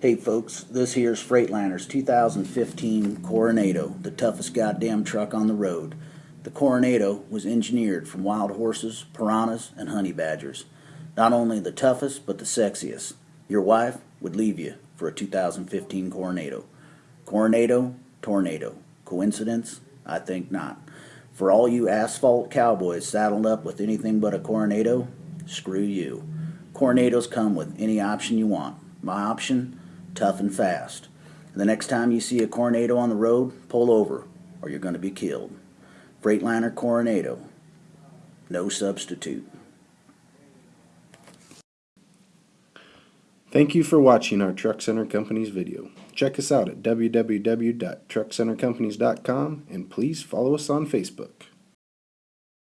Hey folks, this here's Freightliner's 2015 Coronado, the toughest goddamn truck on the road. The Coronado was engineered from wild horses, piranhas, and honey badgers. Not only the toughest, but the sexiest. Your wife would leave you for a 2015 Coronado. Coronado, tornado. Coincidence? I think not. For all you asphalt cowboys saddled up with anything but a Coronado, screw you. Coronados come with any option you want. My option? Tough and fast. The next time you see a Coronado on the road, pull over, or you're going to be killed. Freightliner Coronado. No substitute. Thank you for watching our Truck Center Companies video. Check us out at www.truckcentercompanies.com and please follow us on Facebook.